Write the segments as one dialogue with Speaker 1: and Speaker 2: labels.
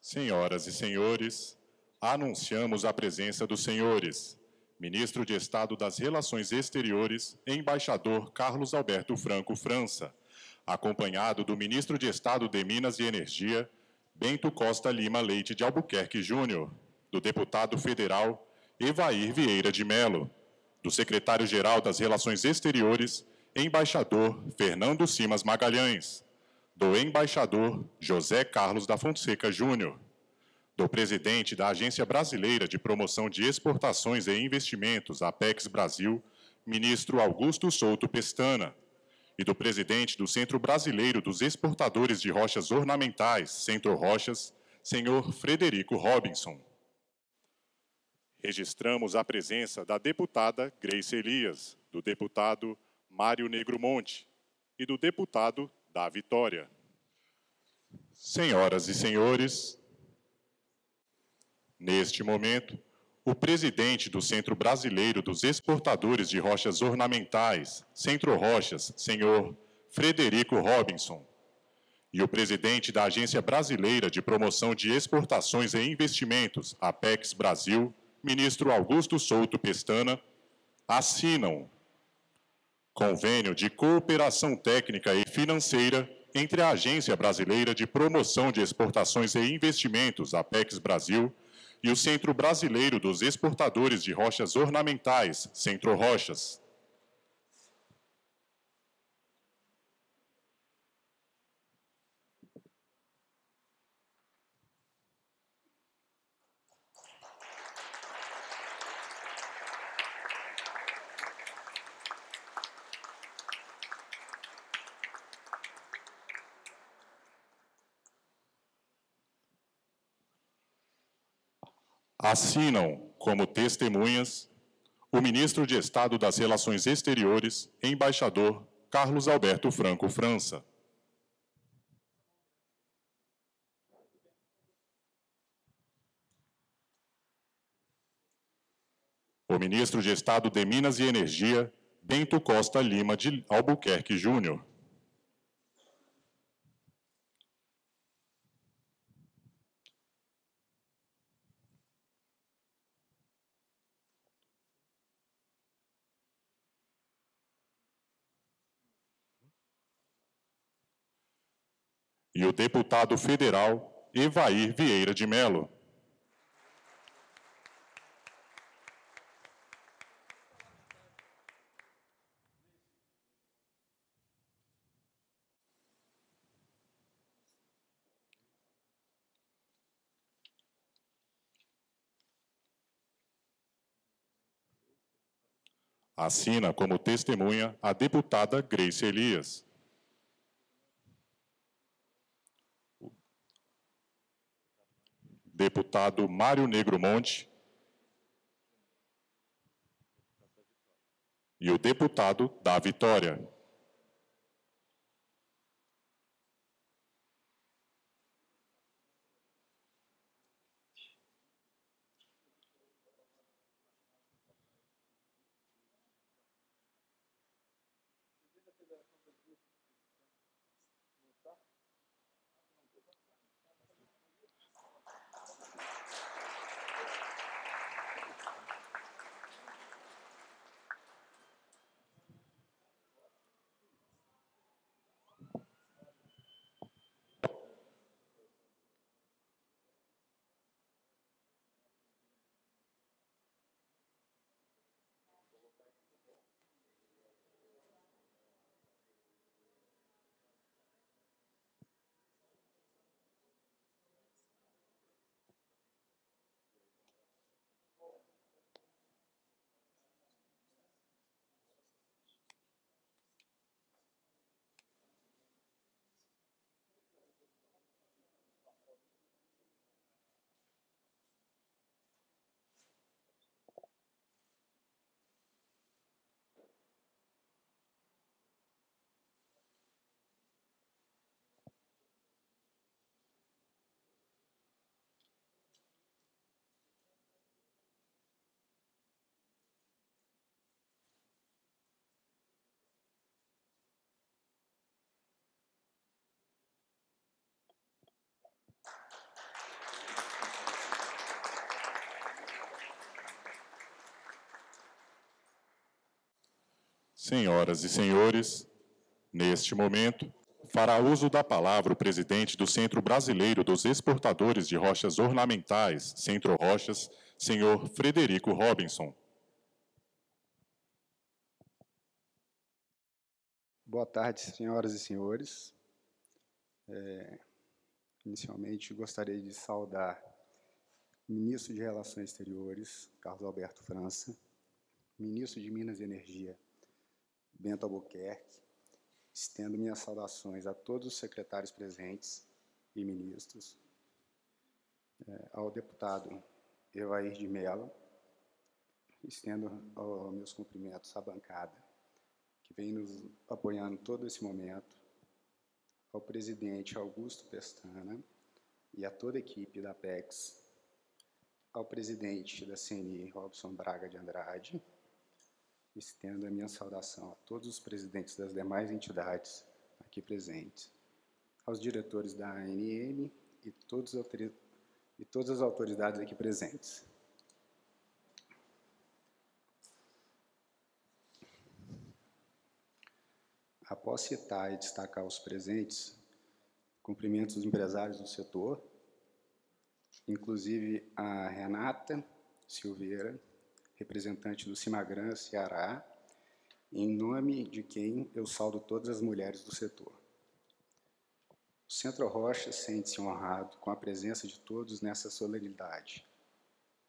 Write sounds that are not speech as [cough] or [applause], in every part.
Speaker 1: Senhoras e senhores, anunciamos a presença dos senhores. Ministro de Estado das Relações Exteriores, embaixador Carlos Alberto Franco França, acompanhado do Ministro de Estado de Minas e Energia, Bento Costa Lima Leite de Albuquerque Júnior, do deputado federal Evair Vieira de Melo, do secretário-geral das Relações Exteriores, embaixador Fernando Simas Magalhães, do embaixador José Carlos da Fonseca Júnior, do presidente da Agência Brasileira de Promoção de Exportações e Investimentos, Apex Brasil, ministro Augusto Souto Pestana, e do presidente do Centro Brasileiro dos Exportadores de Rochas Ornamentais, Centro Rochas, senhor Frederico Robinson. Registramos a presença da deputada Grace Elias, do deputado Mário Negro Monte e do deputado da Vitória. Senhoras e senhores, Neste momento, o presidente do Centro Brasileiro dos Exportadores de Rochas Ornamentais, Centro Rochas, senhor Frederico Robinson, e o presidente da Agência Brasileira de Promoção de Exportações e Investimentos, Apex Brasil, ministro Augusto Souto Pestana, assinam convênio de cooperação técnica e financeira entre a Agência Brasileira de Promoção de Exportações e Investimentos, Apex Brasil, e o Centro Brasileiro dos Exportadores de Rochas Ornamentais, Centro Rochas. Assinam como testemunhas o ministro de Estado das Relações Exteriores, embaixador Carlos Alberto Franco França. O ministro de Estado de Minas e Energia, Bento Costa Lima de Albuquerque Júnior. E o deputado federal Evair Vieira de Mello. Assina como testemunha a deputada Grace Elias. Deputado Mário Negro Monte e o deputado da Vitória. Senhoras e senhores, neste momento, fará uso da palavra o presidente do Centro Brasileiro dos Exportadores de Rochas Ornamentais, Centro Rochas, senhor Frederico Robinson.
Speaker 2: Boa tarde, senhoras e senhores. É, inicialmente, gostaria de saudar o ministro de Relações Exteriores, Carlos Alberto França, ministro de Minas e Energia, Bento Albuquerque, estendo minhas saudações a todos os secretários presentes e ministros, é, ao deputado Evair de Mello, estendo meus cumprimentos à bancada, que vem nos apoiando todo esse momento, ao presidente Augusto Pestana e a toda a equipe da PEX, ao presidente da CNI, Robson Braga de Andrade, estendo a minha saudação a todos os presidentes das demais entidades aqui presentes, aos diretores da ANM e, todos, e todas as autoridades aqui presentes. Após citar e destacar os presentes, cumprimentos os empresários do setor, inclusive a Renata Silveira, representante do Cimagran Ceará, em nome de quem eu saldo todas as mulheres do setor. O Centro Rocha sente-se honrado com a presença de todos nessa solenidade,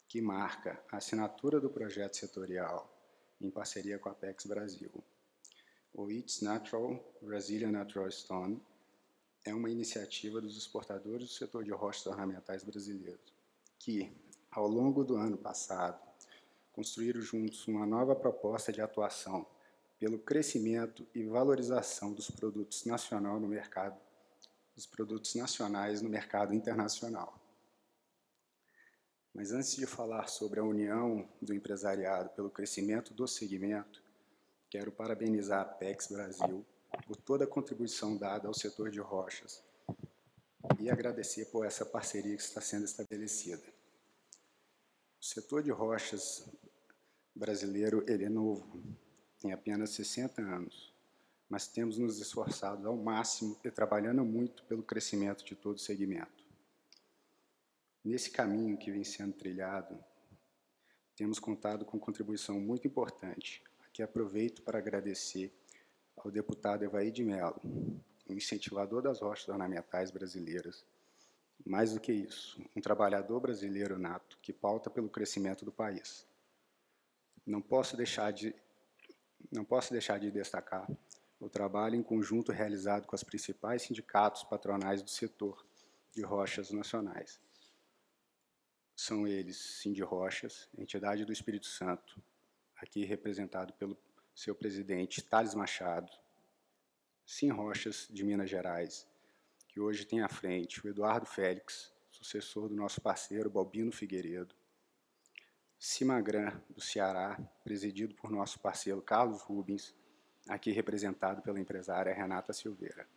Speaker 2: que marca a assinatura do projeto setorial em parceria com a Apex Brasil. O It's Natural Brazilian Natural Stone é uma iniciativa dos exportadores do setor de rochas ornamentais brasileiros, que, ao longo do ano passado, construíram juntos uma nova proposta de atuação pelo crescimento e valorização dos produtos nacional no mercado, dos produtos nacionais no mercado internacional. Mas antes de falar sobre a união do empresariado pelo crescimento do segmento, quero parabenizar a PEX Brasil por toda a contribuição dada ao setor de rochas e agradecer por essa parceria que está sendo estabelecida. O setor de rochas brasileiro ele é novo, tem apenas 60 anos, mas temos nos esforçado ao máximo e trabalhando muito pelo crescimento de todo o segmento. Nesse caminho que vem sendo trilhado, temos contado com contribuição muito importante. Aqui aproveito para agradecer ao deputado Evaí de Mello, um incentivador das rochas ornamentais brasileiras, mais do que isso, um trabalhador brasileiro nato que pauta pelo crescimento do país. Não posso deixar de, não posso deixar de destacar o trabalho em conjunto realizado com os principais sindicatos patronais do setor de rochas nacionais. São eles Cindy Rochas, entidade do Espírito Santo, aqui representado pelo seu presidente Thales Machado, Sim Rochas, de Minas Gerais, que hoje tem à frente o Eduardo Félix, sucessor do nosso parceiro Balbino Figueiredo. Cimagran, do Ceará, presidido por nosso parceiro Carlos Rubens, aqui representado pela empresária Renata Silveira.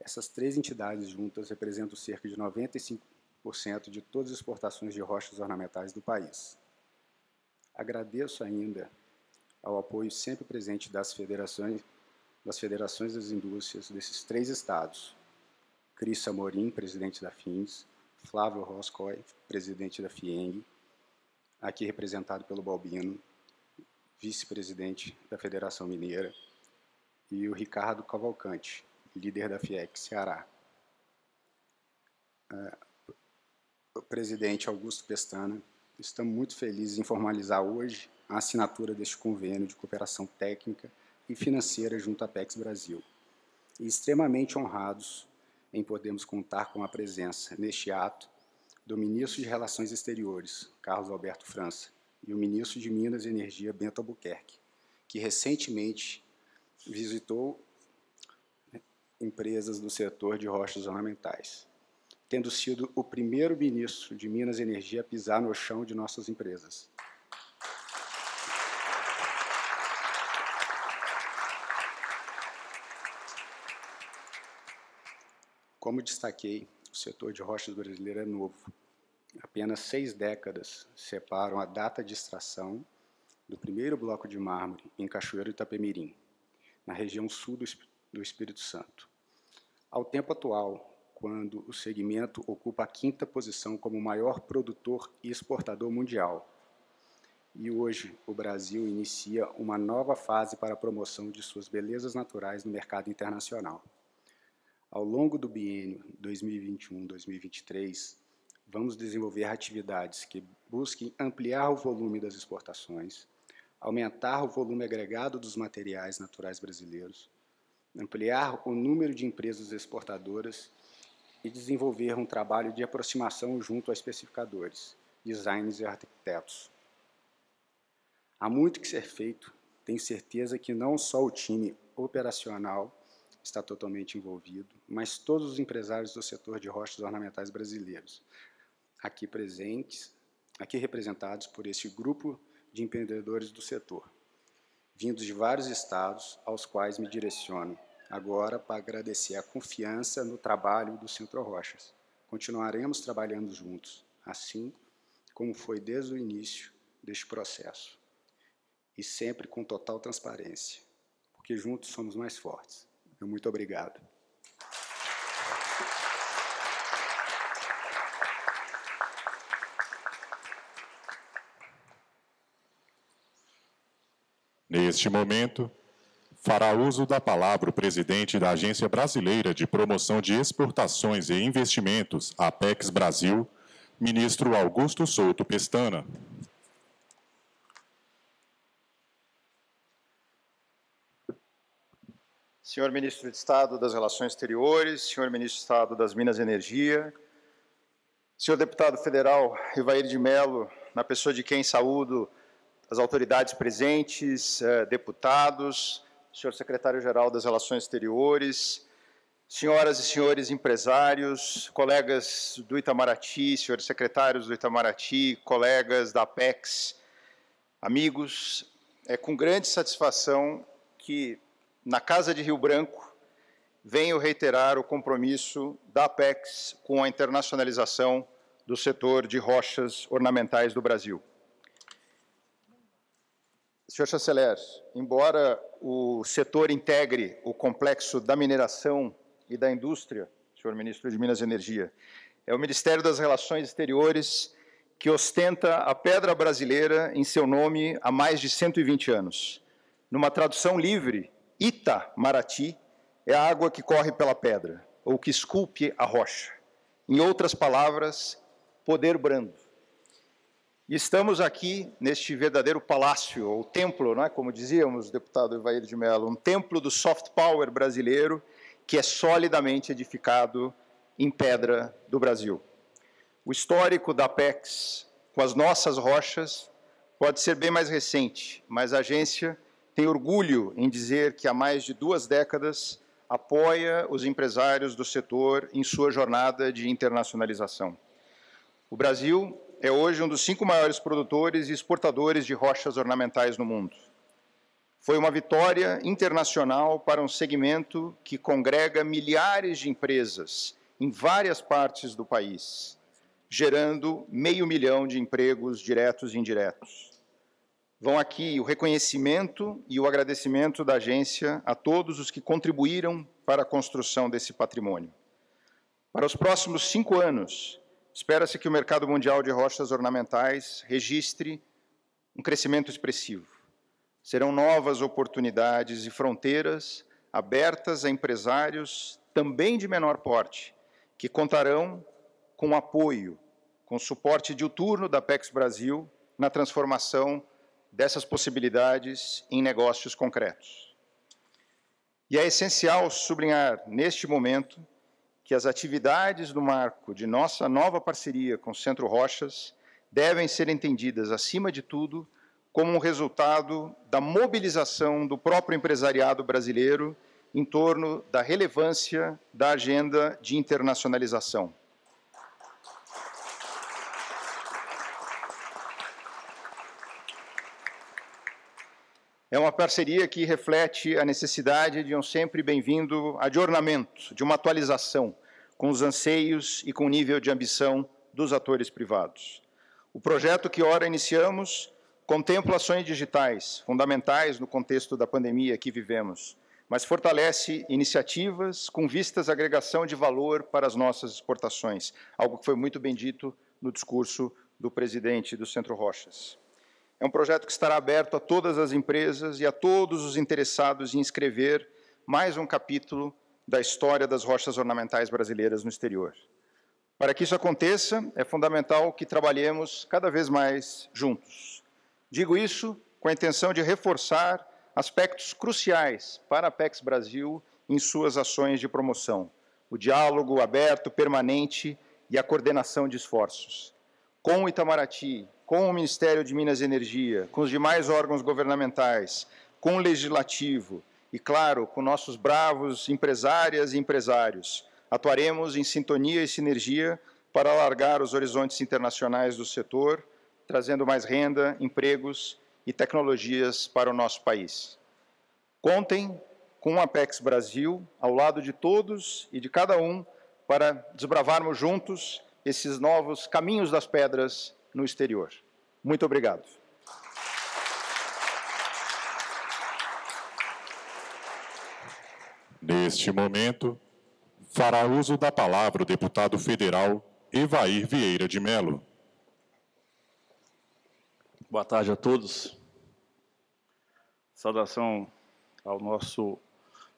Speaker 2: Essas três entidades juntas representam cerca de 95% de todas as exportações de rochas ornamentais do país. Agradeço ainda ao apoio sempre presente das federações das federações das indústrias desses três estados, Cris Amorim, presidente da FINS, Flávio Roscoe, presidente da FIENG, aqui representado pelo Balbino, vice-presidente da Federação Mineira, e o Ricardo Cavalcante, líder da FIEC Ceará. Uh, o presidente Augusto Pestana, estamos muito felizes em formalizar hoje a assinatura deste convênio de cooperação técnica e financeira junto à PEX Brasil. E extremamente honrados em podermos contar com a presença neste ato do Ministro de Relações Exteriores, Carlos Alberto França, e o Ministro de Minas e Energia, Bento Albuquerque, que recentemente visitou né, empresas do setor de rochas ornamentais, tendo sido o primeiro ministro de Minas e Energia a pisar no chão de nossas empresas. Como destaquei, o setor de rochas brasileiro é novo. Apenas seis décadas separam a data de extração do primeiro bloco de mármore em Cachoeiro Itapemirim, na região sul do Espírito Santo. Ao tempo atual, quando o segmento ocupa a quinta posição como maior produtor e exportador mundial. E hoje o Brasil inicia uma nova fase para a promoção de suas belezas naturais no mercado internacional. Ao longo do biênio 2021-2023, vamos desenvolver atividades que busquem ampliar o volume das exportações, aumentar o volume agregado dos materiais naturais brasileiros, ampliar o número de empresas exportadoras e desenvolver um trabalho de aproximação junto a especificadores, designers e arquitetos. Há muito que ser feito, tenho certeza que não só o time operacional está totalmente envolvido, mas todos os empresários do setor de rochas ornamentais brasileiros, aqui presentes, aqui representados por este grupo de empreendedores do setor, vindos de vários estados aos quais me direciono agora para agradecer a confiança no trabalho do Centro Rochas. Continuaremos trabalhando juntos, assim como foi desde o início deste processo, e sempre com total transparência, porque juntos somos mais fortes. Meu muito obrigado.
Speaker 1: Neste momento, fará uso da palavra o presidente da Agência Brasileira de Promoção de Exportações e Investimentos, Apex Brasil, ministro Augusto Souto Pestana.
Speaker 3: Senhor Ministro de Estado das Relações Exteriores, senhor Ministro de Estado das Minas e Energia, senhor Deputado Federal Rivair de Mello, na pessoa de quem saúdo as autoridades presentes, eh, deputados, senhor secretário-geral das Relações Exteriores, senhoras e senhores empresários, colegas do Itamaraty, senhores secretários do Itamaraty, colegas da Apex, amigos, é com grande satisfação que, na Casa de Rio Branco, venho reiterar o compromisso da Apex com a internacionalização do setor de rochas ornamentais do Brasil. Senhor chanceler, embora o setor integre o complexo da mineração e da indústria, senhor ministro de Minas e Energia, é o Ministério das Relações Exteriores que ostenta a pedra brasileira em seu nome há mais de 120 anos. Numa tradução livre, Ita-Marati é a água que corre pela pedra, ou que esculpe a rocha. Em outras palavras, poder brando. E estamos aqui neste verdadeiro palácio, ou templo, não é? como dizíamos, deputado Evair de Mello, um templo do soft power brasileiro que é solidamente edificado em pedra do Brasil. O histórico da Apex com as nossas rochas pode ser bem mais recente, mas a agência tem orgulho em dizer que há mais de duas décadas apoia os empresários do setor em sua jornada de internacionalização. O Brasil é hoje um dos cinco maiores produtores e exportadores de rochas ornamentais no mundo. Foi uma vitória internacional para um segmento que congrega milhares de empresas em várias partes do país, gerando meio milhão de empregos diretos e indiretos. Vão aqui o reconhecimento e o agradecimento da agência a todos os que contribuíram para a construção desse patrimônio. Para os próximos cinco anos, Espera-se que o mercado mundial de rochas ornamentais registre um crescimento expressivo. Serão novas oportunidades e fronteiras abertas a empresários também de menor porte, que contarão com apoio, com suporte diuturno da PEX Brasil na transformação dessas possibilidades em negócios concretos. E é essencial sublinhar, neste momento, que as atividades do marco de nossa nova parceria com o Centro Rochas devem ser entendidas, acima de tudo, como um resultado da mobilização do próprio empresariado brasileiro em torno da relevância da agenda de internacionalização. É uma parceria que reflete a necessidade de um sempre bem-vindo adornamento, de uma atualização, com os anseios e com o nível de ambição dos atores privados. O projeto que ora iniciamos contempla ações digitais, fundamentais no contexto da pandemia que vivemos, mas fortalece iniciativas com vistas à agregação de valor para as nossas exportações, algo que foi muito bem dito no discurso do presidente do Centro Rochas. É um projeto que estará aberto a todas as empresas e a todos os interessados em escrever mais um capítulo da história das rochas ornamentais brasileiras no exterior. Para que isso aconteça, é fundamental que trabalhemos cada vez mais juntos. Digo isso com a intenção de reforçar aspectos cruciais para a Apex Brasil em suas ações de promoção: o diálogo aberto, permanente e a coordenação de esforços. Com o Itamaraty, com o Ministério de Minas e Energia, com os demais órgãos governamentais, com o Legislativo e, claro, com nossos bravos empresárias e empresários, atuaremos em sintonia e sinergia para alargar os horizontes internacionais do setor, trazendo mais renda, empregos e tecnologias para o nosso país. Contem com a Apex Brasil ao lado de todos e de cada um para desbravarmos juntos esses novos caminhos das pedras no exterior. Muito obrigado.
Speaker 1: Neste momento, fará uso da palavra o deputado federal Evair Vieira de Melo.
Speaker 4: Boa tarde a todos. Saudação ao nosso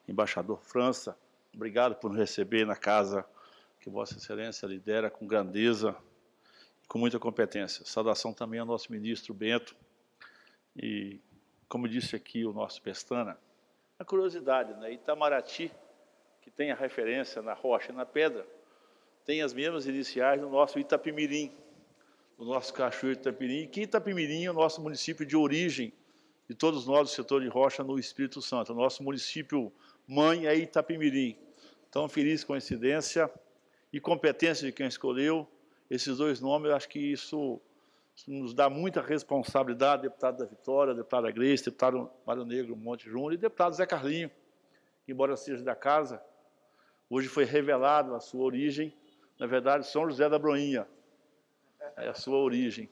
Speaker 4: embaixador França. Obrigado por nos receber na casa que Vossa Excelência lidera com grandeza com muita competência. Saudação também ao nosso ministro Bento. E, como disse aqui o nosso Pestana, a curiosidade, né? Itamaraty, que tem a referência na rocha e na pedra, tem as mesmas iniciais do nosso Itapimirim, do nosso Cachoeiro Itapimirim, que Itapimirim é o nosso município de origem de todos nós do setor de rocha no Espírito Santo. O nosso município mãe é Itapimirim. Então, feliz coincidência e competência de quem escolheu esses dois nomes, eu acho que isso nos dá muita responsabilidade, deputado da Vitória, deputado Grace, deputado Mário Negro Monte Júnior e deputado Zé Carlinho, que, embora seja da casa, hoje foi revelado a sua origem, na verdade, São José da Broinha, é a sua origem.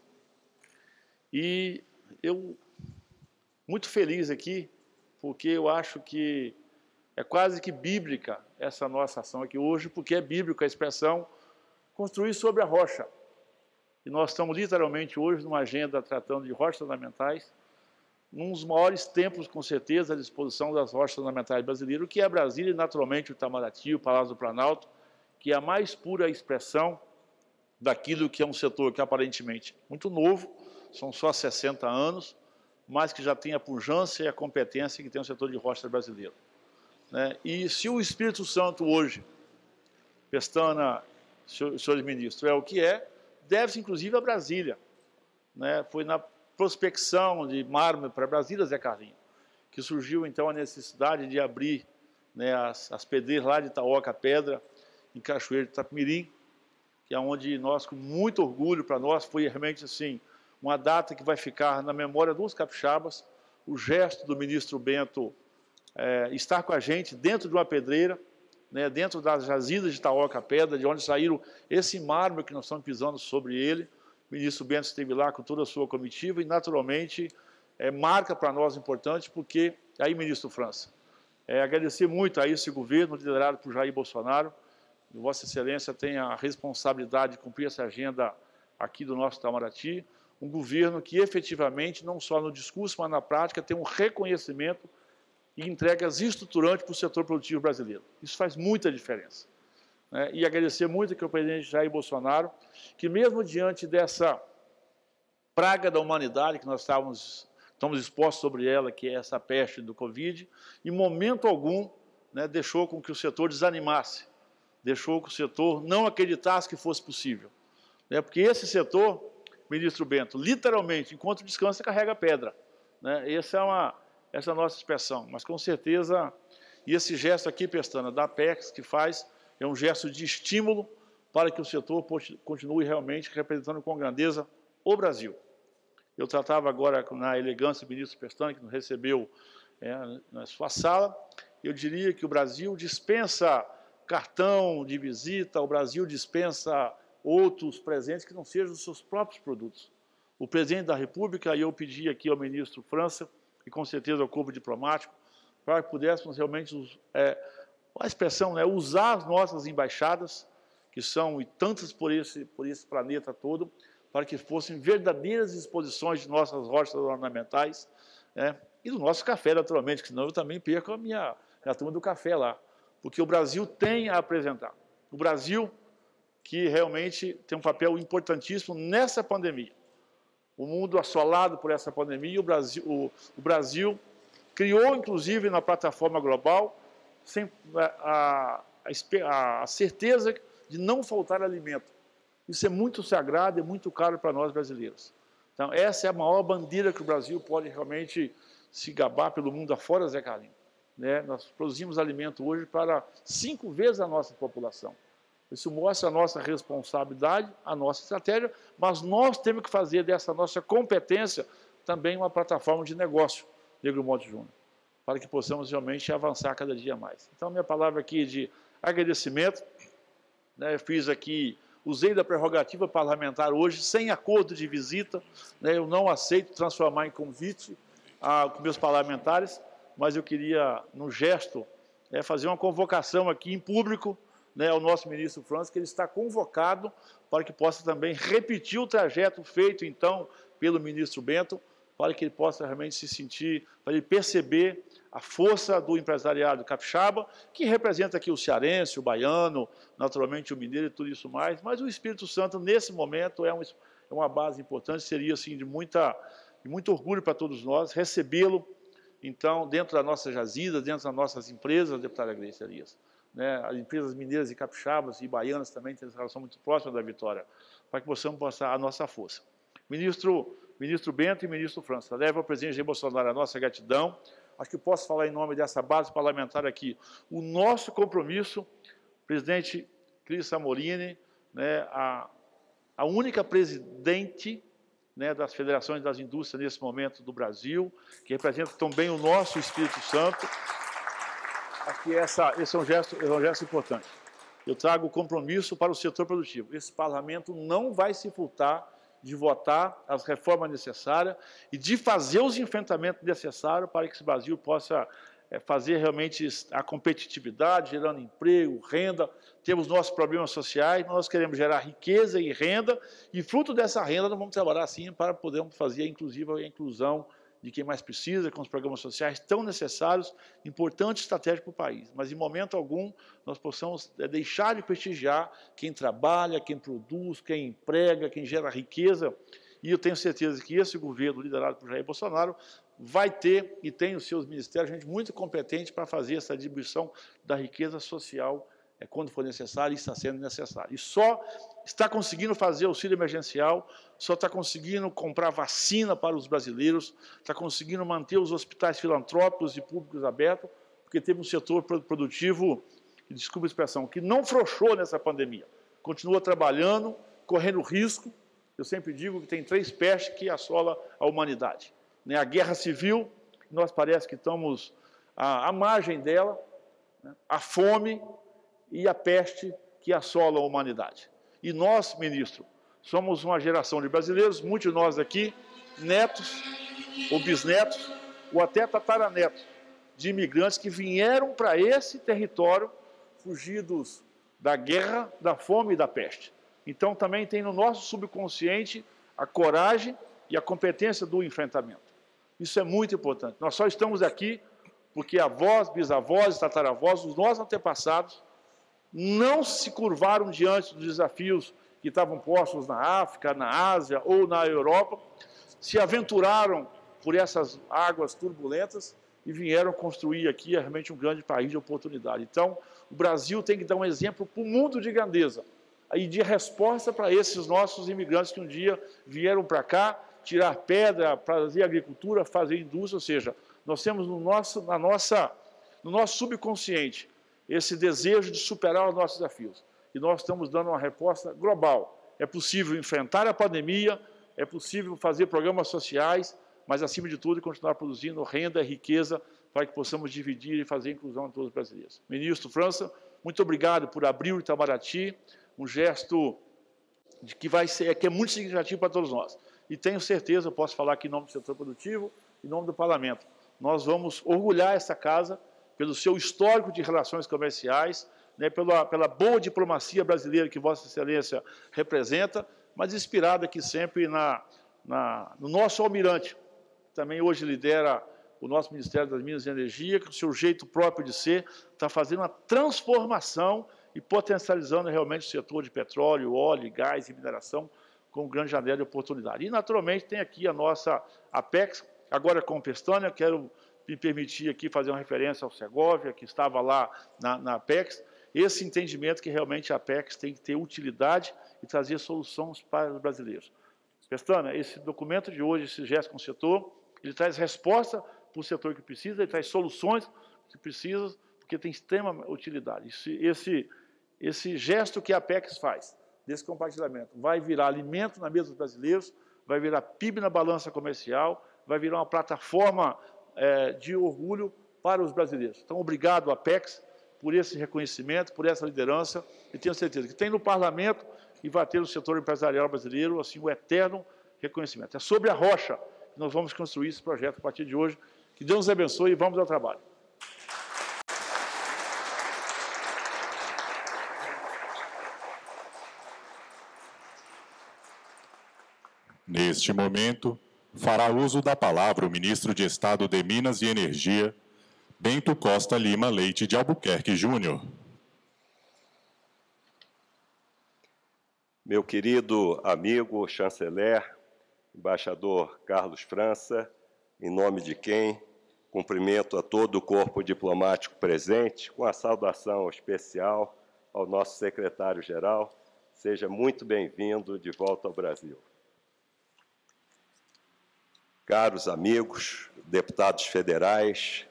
Speaker 4: E eu, muito feliz aqui, porque eu acho que é quase que bíblica essa nossa ação aqui hoje, porque é bíblica a expressão construir sobre a rocha. E nós estamos literalmente hoje numa agenda tratando de rochas ornamentais, num dos maiores templos, com certeza, à disposição das rochas ornamentais brasileiras, que é Brasília e, naturalmente, o Itamaraty, o Palácio do Planalto, que é a mais pura expressão daquilo que é um setor que aparentemente muito novo, são só 60 anos, mas que já tem a pujança e a competência que tem o setor de rochas brasileiro. Né? E se o Espírito Santo hoje, Pestana, senhores ministros, é o que é, deve-se inclusive a Brasília. Né? Foi na prospecção de mármore para Brasília, Zé Carlinho, que surgiu então a necessidade de abrir né, as, as pedreiras lá de Itaoca Pedra, em Cachoeiro de Itapemirim, que é onde nós, com muito orgulho para nós, foi realmente assim, uma data que vai ficar na memória dos capixabas, o gesto do ministro Bento é, estar com a gente dentro de uma pedreira, né, dentro das jazidas de Itaoca Pedra, de onde saíram esse mármore que nós estamos pisando sobre ele. O ministro Bento esteve lá com toda a sua comitiva e, naturalmente, é, marca para nós importante, porque, aí, ministro França, é, agradecer muito a esse governo liderado por Jair Bolsonaro, Vossa Excelência tem a responsabilidade de cumprir essa agenda aqui do nosso Itamaraty, um governo que efetivamente, não só no discurso, mas na prática, tem um reconhecimento e entregas estruturantes para o setor produtivo brasileiro. Isso faz muita diferença. Né? E agradecer muito aqui ao presidente Jair Bolsonaro, que mesmo diante dessa praga da humanidade que nós estávamos, estamos expostos sobre ela, que é essa peste do Covid, em momento algum né, deixou com que o setor desanimasse, deixou que o setor não acreditasse que fosse possível. Né? Porque esse setor, ministro Bento, literalmente, enquanto descansa, carrega pedra. Né? Essa é uma essa é nossa expressão. Mas com certeza, e esse gesto aqui, Pestana, da PEX, que faz, é um gesto de estímulo para que o setor continue realmente representando com grandeza o Brasil. Eu tratava agora na elegância do ministro Pestana, que nos recebeu é, na sua sala, eu diria que o Brasil dispensa cartão de visita, o Brasil dispensa outros presentes que não sejam os seus próprios produtos. o presidente da República, e eu pedi aqui ao ministro França, e com certeza ao corpo diplomático, para que pudéssemos realmente, é, a expressão, né, usar as nossas embaixadas, que são e tantas por esse, por esse planeta todo, para que fossem verdadeiras exposições de nossas rochas ornamentais, né, e do nosso café, naturalmente, que senão eu também perco a minha, a turma do café lá, porque o Brasil tem a apresentar. O Brasil que realmente tem um papel importantíssimo nessa pandemia. O mundo assolado por essa pandemia, o Brasil, o, o Brasil criou, inclusive, na plataforma global, sem, a, a, a certeza de não faltar alimento. Isso é muito sagrado e muito caro para nós brasileiros. Então, essa é a maior bandeira que o Brasil pode realmente se gabar pelo mundo afora, Zé Carlinhos. Né? Nós produzimos alimento hoje para cinco vezes a nossa população. Isso mostra a nossa responsabilidade, a nossa estratégia, mas nós temos que fazer dessa nossa competência também uma plataforma de negócio, Negro Monte Júnior, para que possamos realmente avançar cada dia mais. Então, minha palavra aqui de agradecimento, né, fiz aqui, usei da prerrogativa parlamentar hoje, sem acordo de visita, né, eu não aceito transformar em convite a, com meus parlamentares, mas eu queria, no gesto, é, fazer uma convocação aqui em público, né, ao nosso ministro França, que ele está convocado para que possa também repetir o trajeto feito, então, pelo ministro Bento, para que ele possa realmente se sentir, para ele perceber a força do empresariado capixaba, que representa aqui o cearense, o baiano, naturalmente o mineiro e tudo isso mais, mas o Espírito Santo, nesse momento, é, um, é uma base importante, seria, assim, de, muita, de muito orgulho para todos nós, recebê-lo, então, dentro da nossa jazida, dentro das nossas empresas, deputada Grace Arias né, as empresas mineiras e capixabas e baianas também têm relação muito próxima da vitória, para que possamos passar a nossa força. Ministro, ministro Bento e ministro França, leva ao presidente Jair Bolsonaro a nossa gratidão, acho que posso falar em nome dessa base parlamentar aqui, o nosso compromisso, presidente Cris Samorini, né, a, a única presidente né, das federações das indústrias nesse momento do Brasil, que representa também o nosso Espírito Santo, Aqui essa, esse é um, gesto, é um gesto importante. Eu trago compromisso para o setor produtivo. Esse parlamento não vai se furtar de votar as reformas necessárias e de fazer os enfrentamentos necessários para que esse Brasil possa é, fazer realmente a competitividade, gerando emprego, renda. Temos nossos problemas sociais, nós queremos gerar riqueza e renda, e fruto dessa renda nós vamos trabalhar assim para podermos fazer, inclusive, a inclusão de quem mais precisa, com os programas sociais tão necessários, importantes estratégicos para o país. Mas, em momento algum, nós possamos é, deixar de prestigiar quem trabalha, quem produz, quem emprega, quem gera riqueza. E eu tenho certeza que esse governo, liderado por Jair Bolsonaro, vai ter e tem os seus ministérios gente muito competente para fazer essa distribuição da riqueza social é, quando for necessário e está sendo necessário. E só está conseguindo fazer auxílio emergencial, só está conseguindo comprar vacina para os brasileiros, está conseguindo manter os hospitais filantrópicos e públicos abertos, porque teve um setor produtivo, desculpa a expressão, que não frouxou nessa pandemia. Continua trabalhando, correndo risco. Eu sempre digo que tem três pestes que assolam a humanidade. Né? A guerra civil, nós parece que estamos à, à margem dela, né? a fome, e a peste que assola a humanidade. E nós, ministro, somos uma geração de brasileiros, muitos de nós aqui, netos ou bisnetos, ou até tataranetos, de imigrantes que vieram para esse território fugidos da guerra, da fome e da peste. Então também tem no nosso subconsciente a coragem e a competência do enfrentamento. Isso é muito importante. Nós só estamos aqui porque avós, bisavós, tataravós, os nossos antepassados não se curvaram diante dos desafios que estavam postos na África, na Ásia ou na Europa, se aventuraram por essas águas turbulentas e vieram construir aqui realmente um grande país de oportunidade. Então, o Brasil tem que dar um exemplo para o mundo de grandeza e de resposta para esses nossos imigrantes que um dia vieram para cá tirar pedra, fazer agricultura, fazer indústria, ou seja, nós temos no nosso, na nossa, no nosso subconsciente esse desejo de superar os nossos desafios. E nós estamos dando uma resposta global. É possível enfrentar a pandemia, é possível fazer programas sociais, mas, acima de tudo, continuar produzindo renda e riqueza para que possamos dividir e fazer inclusão de todos os brasileiros. Ministro França, muito obrigado por abrir o Itamaraty, um gesto de que vai ser que é muito significativo para todos nós. e tenho certeza, eu posso falar aqui em nome do setor produtivo, em nome do Parlamento, nós vamos orgulhar essa casa pelo seu histórico de relações comerciais, né, pela, pela boa diplomacia brasileira que Vossa Excelência representa, mas inspirada aqui sempre na, na, no nosso almirante, que também hoje lidera o nosso Ministério das Minas e Energia, que o seu jeito próprio de ser está fazendo uma transformação e potencializando realmente o setor de petróleo, óleo, gás e mineração com grande janela de oportunidade. E, naturalmente, tem aqui a nossa Apex, agora com Pestânia, quero me permitir aqui fazer uma referência ao Segovia, que estava lá na, na Apex, esse entendimento que realmente a Apex tem que ter utilidade e trazer soluções para os brasileiros. Pestana, esse documento de hoje, esse gesto com o setor, ele traz resposta para o setor que precisa, ele traz soluções que precisa, porque tem extrema utilidade. Esse, esse, esse gesto que a Apex faz, desse compartilhamento, vai virar alimento na mesa dos brasileiros, vai virar PIB na balança comercial, vai virar uma plataforma é, de orgulho para os brasileiros. Então, obrigado, Apex, por esse reconhecimento, por essa liderança, e tenho certeza que tem no Parlamento e vai ter no setor empresarial brasileiro assim o eterno reconhecimento. É sobre a rocha que nós vamos construir esse projeto a partir de hoje. Que Deus nos abençoe e vamos ao trabalho.
Speaker 1: Neste momento, fará uso da palavra o ministro de Estado de Minas e Energia, Bento Costa Lima Leite de Albuquerque Júnior.
Speaker 5: Meu querido amigo chanceler, embaixador Carlos França, em nome de quem cumprimento a todo o corpo diplomático presente, com a saudação especial ao nosso secretário-geral. Seja muito bem-vindo de volta ao Brasil. Caros amigos, deputados federais,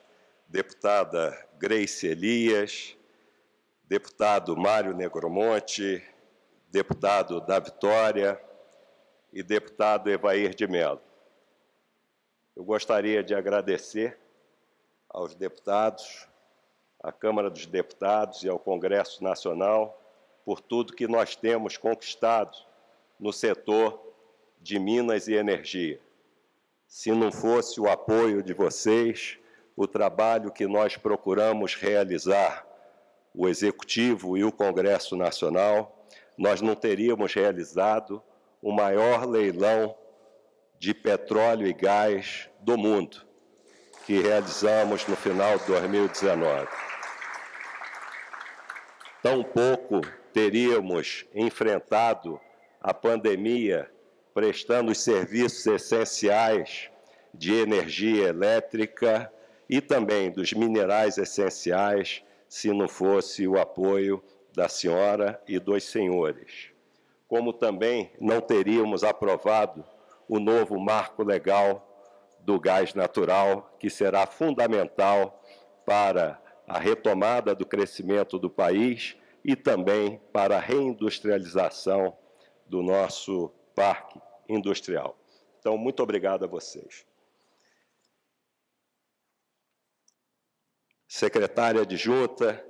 Speaker 5: deputada Grace Elias, deputado Mário Negromonte, deputado da Vitória e deputado Evair de Mello. Eu gostaria de agradecer aos deputados, à Câmara dos Deputados e ao Congresso Nacional por tudo que nós temos conquistado no setor de Minas e Energia. Se não fosse o apoio de vocês, o trabalho que nós procuramos realizar, o Executivo e o Congresso Nacional, nós não teríamos realizado o maior leilão de petróleo e gás do mundo, que realizamos no final de 2019. Tampouco teríamos enfrentado a pandemia prestando os serviços essenciais de energia elétrica e também dos minerais essenciais, se não fosse o apoio da senhora e dos senhores. Como também não teríamos aprovado o novo marco legal do gás natural, que será fundamental para a retomada do crescimento do país e também para a reindustrialização do nosso parque industrial. Então, muito obrigado a vocês. Secretária adjunta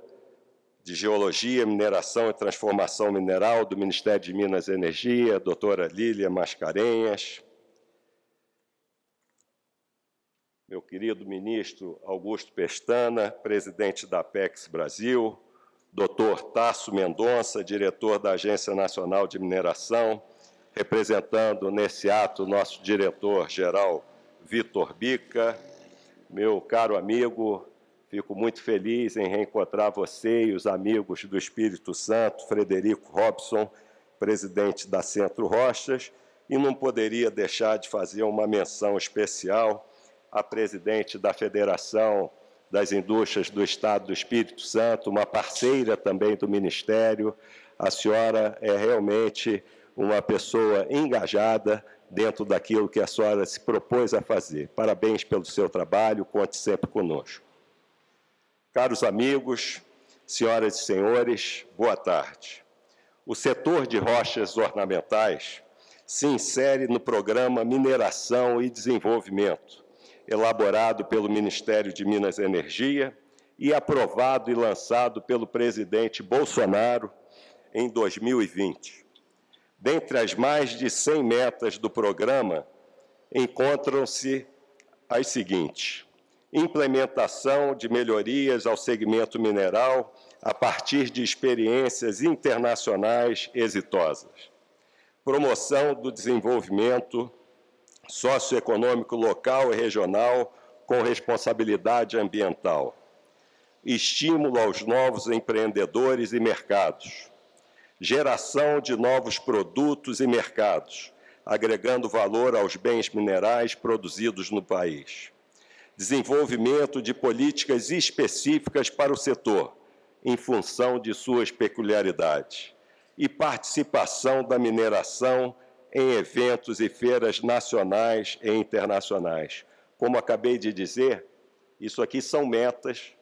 Speaker 5: de Geologia, Mineração e Transformação Mineral do Ministério de Minas e Energia, doutora Lília Mascarenhas. Meu querido ministro Augusto Pestana, presidente da Apex Brasil, doutor Tasso Mendonça, diretor da Agência Nacional de Mineração, representando nesse ato nosso diretor-geral Vitor Bica, meu caro amigo, fico muito feliz em reencontrar você e os amigos do Espírito Santo, Frederico Robson, presidente da Centro Rochas, e não poderia deixar de fazer uma menção especial à presidente da Federação das Indústrias do Estado do Espírito Santo, uma parceira também do Ministério. A senhora é realmente uma pessoa engajada dentro daquilo que a senhora se propôs a fazer. Parabéns pelo seu trabalho, conte sempre conosco. Caros amigos, senhoras e senhores, boa tarde. O setor de rochas ornamentais se insere no programa Mineração e Desenvolvimento, elaborado pelo Ministério de Minas e Energia e aprovado e lançado pelo presidente Bolsonaro em 2020 Dentre as mais de 100 metas do programa, encontram-se as seguintes: implementação de melhorias ao segmento mineral a partir de experiências internacionais exitosas, promoção do desenvolvimento socioeconômico local e regional com responsabilidade ambiental, estímulo aos novos empreendedores e mercados, geração de novos produtos e mercados, agregando valor aos bens minerais produzidos no país. Desenvolvimento de políticas específicas para o setor, em função de suas peculiaridades. E participação da mineração em eventos e feiras nacionais e internacionais. Como acabei de dizer, isso aqui são metas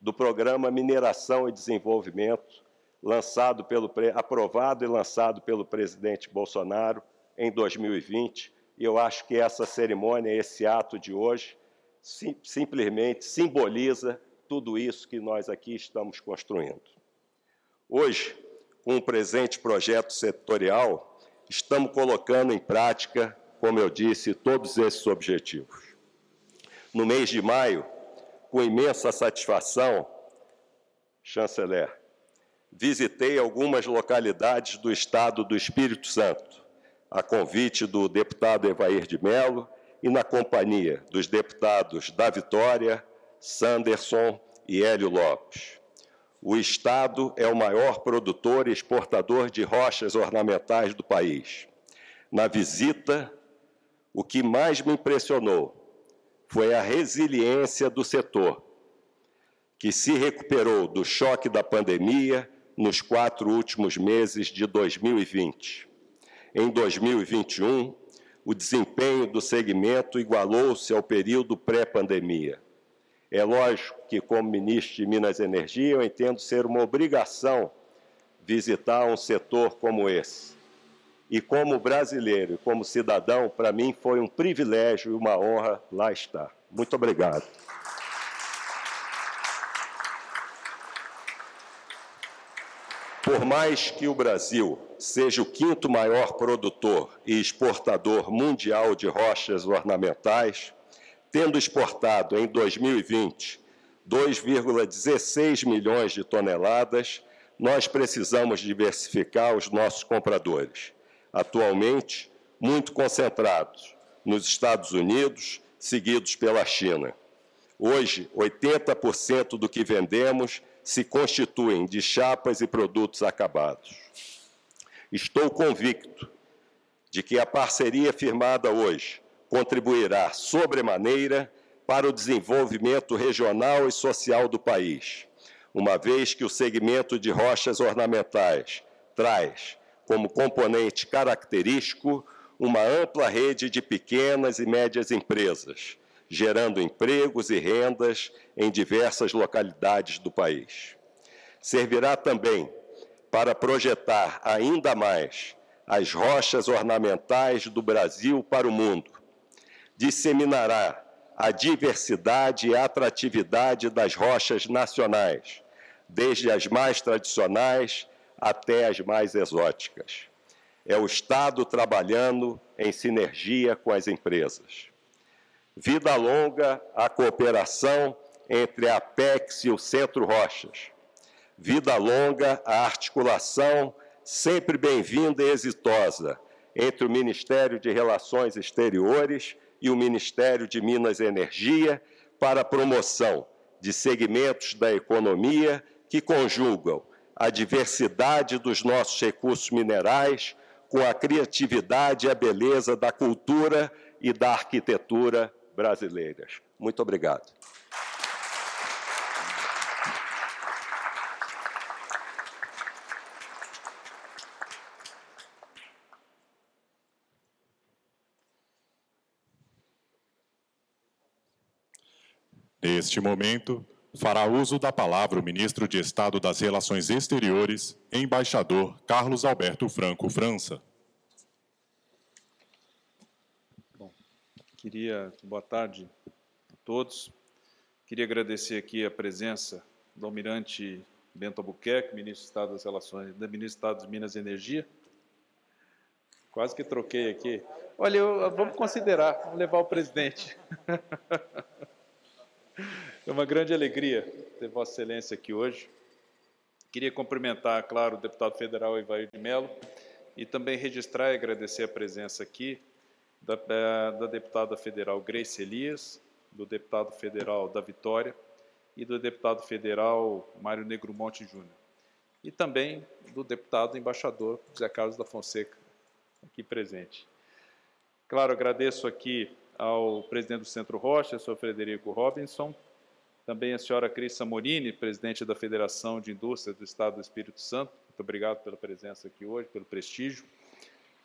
Speaker 5: do programa Mineração e Desenvolvimento, lançado pelo, aprovado e lançado pelo presidente Bolsonaro em 2020, e eu acho que essa cerimônia, esse ato de hoje, sim, simplesmente simboliza tudo isso que nós aqui estamos construindo. Hoje, com o presente projeto setorial, estamos colocando em prática, como eu disse, todos esses objetivos. No mês de maio, com imensa satisfação, chanceler, visitei algumas localidades do estado do Espírito Santo, a convite do deputado Evair de Mello e na companhia dos deputados da Vitória, Sanderson e Hélio Lopes. O Estado é o maior produtor e exportador de rochas ornamentais do país. Na visita, o que mais me impressionou foi a resiliência do setor, que se recuperou do choque da pandemia nos quatro últimos meses de 2020 em 2021, o desempenho do segmento igualou-se ao período pré-pandemia. É lógico que, como ministro de Minas e Energia, eu entendo ser uma obrigação visitar um setor como esse. E como brasileiro e como cidadão, para mim foi um privilégio e uma honra lá estar. Muito obrigado. Por mais que o Brasil seja o quinto maior produtor e exportador mundial de rochas ornamentais, tendo exportado em 2020 2,16 milhões de toneladas, nós precisamos diversificar os nossos compradores, atualmente muito concentrados nos Estados Unidos, seguidos pela China. Hoje, 80% do que vendemos se constituem de chapas e produtos acabados. Estou convicto de que a parceria firmada hoje contribuirá sobremaneira para o desenvolvimento regional e social do país, uma vez que o segmento de rochas ornamentais traz como componente característico uma ampla rede de pequenas e médias empresas, gerando empregos e rendas em diversas localidades do país. Servirá também para projetar ainda mais as rochas ornamentais do Brasil para o mundo. Disseminará a diversidade e atratividade das rochas nacionais, desde as mais tradicionais até as mais exóticas. É o Estado trabalhando em sinergia com as empresas. Vida longa à cooperação entre a Apex e o Centro Rochas. Vida longa à articulação sempre bem-vinda e exitosa entre o Ministério de Relações Exteriores e o Ministério de Minas e Energia para a promoção de segmentos da economia que conjugam a diversidade dos nossos recursos minerais com a criatividade e a beleza da cultura e da arquitetura brasileiras. Muito obrigado.
Speaker 1: Neste momento, fará uso da palavra o ministro de Estado das Relações Exteriores, embaixador Carlos Alberto Franco França.
Speaker 6: Queria, boa tarde a todos. Queria agradecer aqui a presença do almirante Bento Albuquerque, ministro do Estado das Relações, da ministro do Estado de Minas e Energia, Quase que troquei aqui. Olha, eu, vamos considerar, vamos levar o presidente. [laughs] É uma grande alegria ter Vossa Excelência aqui hoje. Queria cumprimentar, claro, o deputado federal Ivair de Mello e também registrar e agradecer a presença aqui da, da deputada federal Grace Elias, do deputado federal da Vitória e do deputado federal Mário Negromonte Júnior. E também do deputado embaixador José Carlos da Fonseca, aqui presente. Claro, agradeço aqui ao presidente do Centro Rocha, senhor Frederico Robinson, também a senhora Cris Morini, presidente da Federação de Indústria do Estado do Espírito Santo. Muito obrigado pela presença aqui hoje, pelo prestígio.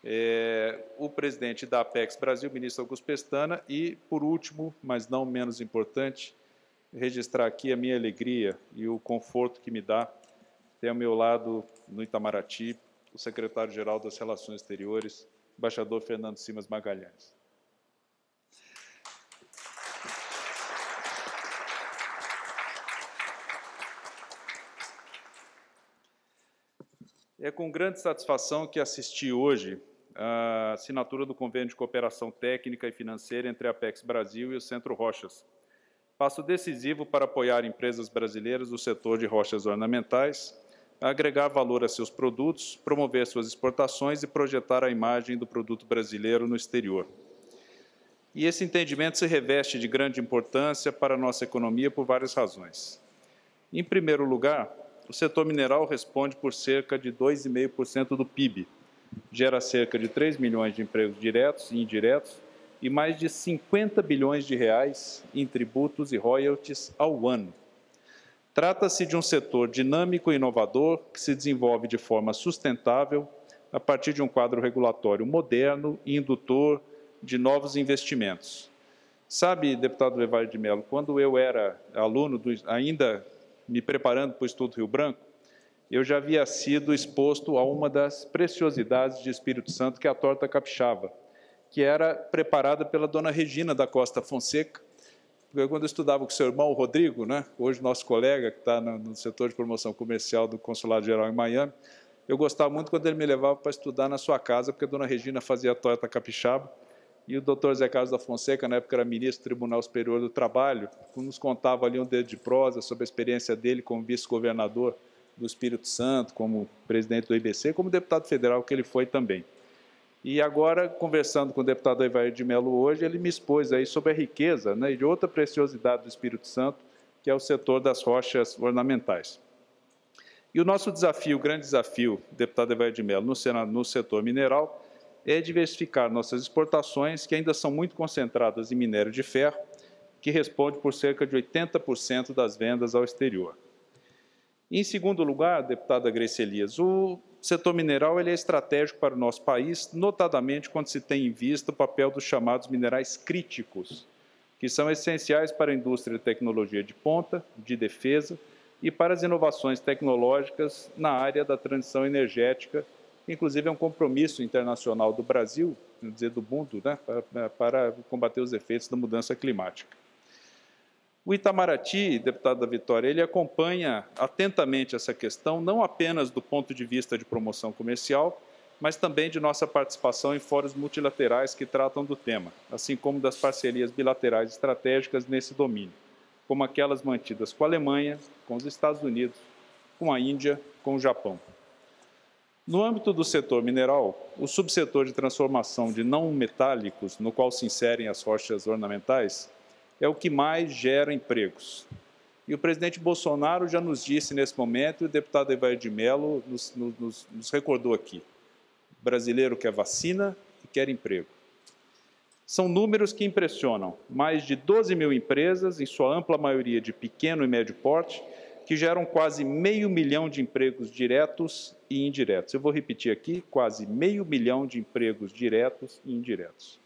Speaker 6: É, o presidente da Apex Brasil, ministro Augusto Pestana, e, por último, mas não menos importante, registrar aqui a minha alegria e o conforto que me dá ter ao meu lado, no Itamaraty, o secretário-geral das Relações Exteriores, embaixador Fernando Simas Magalhães. É com grande satisfação que assisti hoje a assinatura do convênio de cooperação técnica e financeira entre a Apex Brasil e o Centro Rochas. Passo decisivo para apoiar empresas brasileiras do setor de rochas ornamentais, agregar valor a seus produtos, promover suas exportações e projetar a imagem do produto brasileiro no exterior. E esse entendimento se reveste de grande importância para a nossa economia por várias razões. Em primeiro lugar, o setor mineral responde por cerca de 2,5% do PIB, gera cerca de 3 milhões de empregos diretos e indiretos e mais de 50 bilhões de reais em tributos e royalties ao ano. Trata-se de um setor dinâmico e inovador que se desenvolve de forma sustentável a partir de um quadro regulatório moderno e indutor de novos investimentos. Sabe, deputado Levar de Mello, quando eu era aluno, do, ainda me preparando para o Estudo Rio Branco, eu já havia sido exposto a uma das preciosidades de Espírito Santo, que é a torta capixaba, que era preparada pela dona Regina da Costa Fonseca, porque quando eu estudava com seu irmão, o Rodrigo, né, hoje nosso colega, que está no, no setor de promoção comercial do Consulado Geral em Miami, eu gostava muito quando ele me levava para estudar na sua casa, porque a dona Regina fazia a torta capixaba, e o doutor Zé Carlos da Fonseca, na época era ministro do Tribunal Superior do Trabalho, nos contava ali um dedo de prosa sobre a experiência dele como vice-governador do Espírito Santo, como presidente do IBC, como deputado federal que ele foi também. E agora, conversando com o deputado Evair de Mello hoje, ele me expôs aí sobre a riqueza né, de outra preciosidade do Espírito Santo, que é o setor das rochas ornamentais. E o nosso desafio, o grande desafio, deputado Evair de Mello, no, no setor mineral, é diversificar nossas exportações, que ainda são muito concentradas em minério de ferro, que responde por cerca de 80% das vendas ao exterior. Em segundo lugar, deputada Grace Elias, o setor mineral ele é estratégico para o nosso país, notadamente quando se tem em vista o papel dos chamados minerais críticos, que são essenciais para a indústria de tecnologia de ponta, de defesa e para as inovações tecnológicas na área da transição energética inclusive é um compromisso internacional do Brasil, dizer do mundo, né, para, para combater os efeitos da mudança climática. O Itamaraty, deputado da Vitória, ele acompanha atentamente essa questão, não apenas do ponto de vista de promoção comercial, mas também de nossa participação em fóruns multilaterais que tratam do tema, assim como das parcerias bilaterais estratégicas nesse domínio, como aquelas mantidas com a Alemanha, com os Estados Unidos, com a Índia, com o Japão. No âmbito do setor mineral, o subsetor de transformação de não metálicos, no qual se inserem as rochas ornamentais, é o que mais gera empregos. E o presidente Bolsonaro já nos disse nesse momento, e o deputado Evair de Mello nos, nos, nos recordou aqui: o brasileiro quer vacina e quer emprego. São números que impressionam. Mais de 12 mil empresas, em sua ampla maioria de pequeno e médio porte, que geram quase meio milhão de empregos diretos e indiretos. Eu vou repetir aqui: quase meio milhão de empregos diretos e indiretos.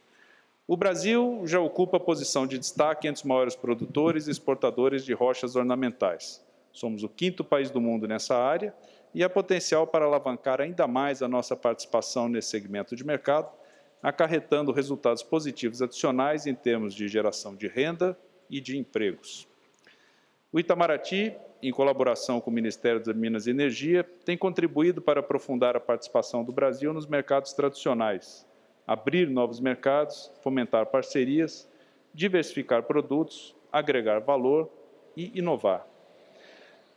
Speaker 6: O Brasil já ocupa a posição de destaque entre os maiores produtores e exportadores de rochas ornamentais. Somos o quinto país do mundo nessa área e há potencial para alavancar ainda mais a nossa participação nesse segmento de mercado, acarretando resultados positivos adicionais em termos de geração de renda e de empregos. O Itamaraty em colaboração com o Ministério das Minas e Energia, tem contribuído para aprofundar a participação do Brasil nos mercados tradicionais, abrir novos mercados, fomentar parcerias, diversificar produtos, agregar valor e inovar.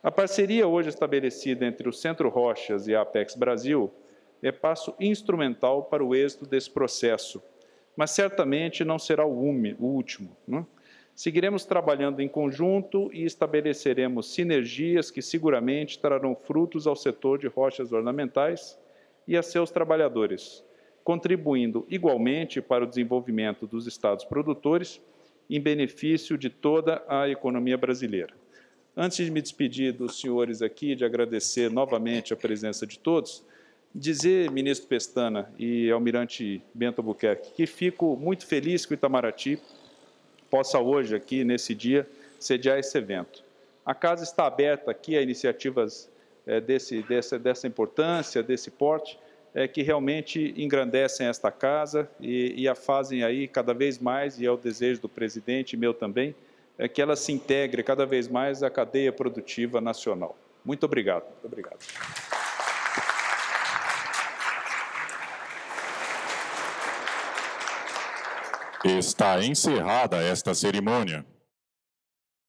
Speaker 6: A parceria hoje estabelecida entre o Centro Rochas e a Apex Brasil é passo instrumental para o êxito desse processo, mas certamente não será o, último. Né? Seguiremos trabalhando em conjunto e estabeleceremos sinergias que seguramente trarão frutos ao setor de rochas ornamentais e a seus trabalhadores, contribuindo igualmente para o desenvolvimento dos estados produtores em benefício de toda a economia brasileira. Antes de me despedir dos senhores aqui, de agradecer novamente a presença de todos, dizer, ministro Pestana e almirante Bento Albuquerque, que fico muito feliz que o Itamaraty possa hoje, aqui nesse dia, sediar esse evento. A casa está aberta aqui a iniciativas é, desse, dessa, dessa importância, desse porte, é, que realmente engrandecem esta casa e, e, a fazem aí cada vez mais, e é o desejo do presidente meu também, é que ela se integre cada vez mais à cadeia produtiva nacional. Muito obrigado. Muito obrigado.
Speaker 1: Está encerrada esta cerimônia.